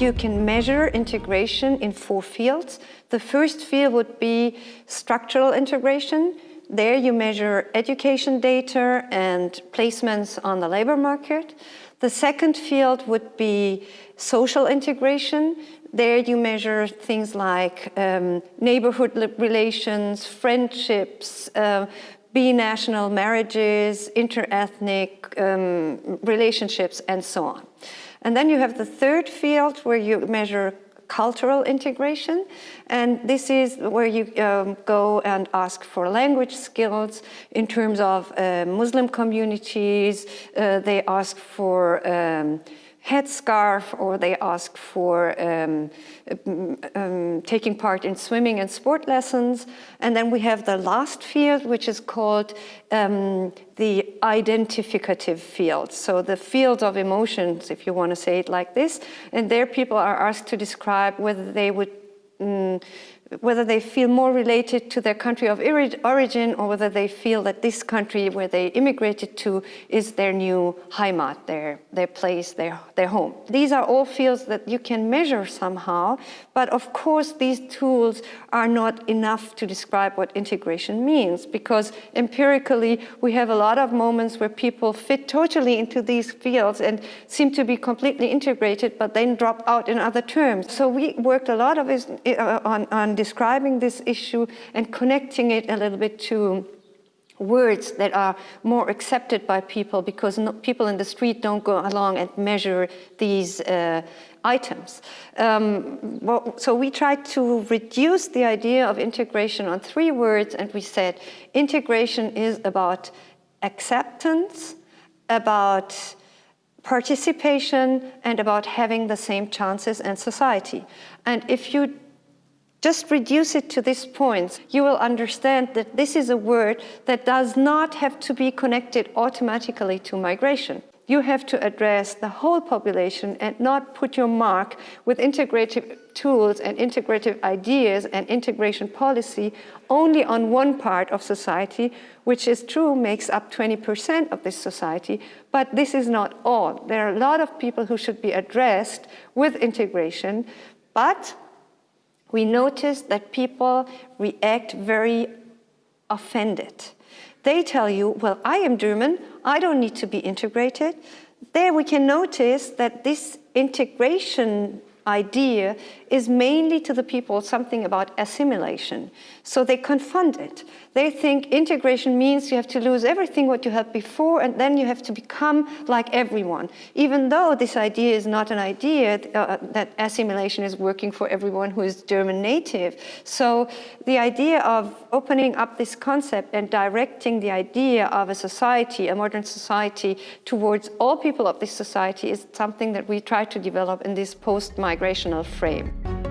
you can measure integration in four fields. The first field would be structural integration. There you measure education data and placements on the labor market. The second field would be social integration. There you measure things like um, neighborhood relations, friendships, uh, binational marriages, interethnic um, relationships, and so on. And then you have the third field where you measure cultural integration. And this is where you um, go and ask for language skills in terms of uh, Muslim communities. Uh, they ask for um, headscarf or they ask for um, um, taking part in swimming and sport lessons. And then we have the last field, which is called um, the identificative field. So the field of emotions, if you want to say it like this. And there people are asked to describe whether they would mm, whether they feel more related to their country of origin or whether they feel that this country where they immigrated to is their new Heimat, their, their place, their, their home. These are all fields that you can measure somehow, but of course these tools are not enough to describe what integration means because empirically we have a lot of moments where people fit totally into these fields and seem to be completely integrated but then drop out in other terms. So we worked a lot of it uh, on, on describing this issue and connecting it a little bit to words that are more accepted by people because no, people in the street don't go along and measure these uh, items. Um, well, so we tried to reduce the idea of integration on three words and we said integration is about acceptance, about participation and about having the same chances in society. And if you just reduce it to this point, you will understand that this is a word that does not have to be connected automatically to migration. You have to address the whole population and not put your mark with integrative tools and integrative ideas and integration policy only on one part of society, which is true, makes up 20% of this society, but this is not all. There are a lot of people who should be addressed with integration, but we notice that people react very offended. They tell you, well, I am German, I don't need to be integrated. There we can notice that this integration idea is mainly to the people something about assimilation. So they confund it. They think integration means you have to lose everything what you had before and then you have to become like everyone. Even though this idea is not an idea uh, that assimilation is working for everyone who is German native. So the idea of opening up this concept and directing the idea of a society, a modern society, towards all people of this society is something that we try to develop in this post-migrational frame.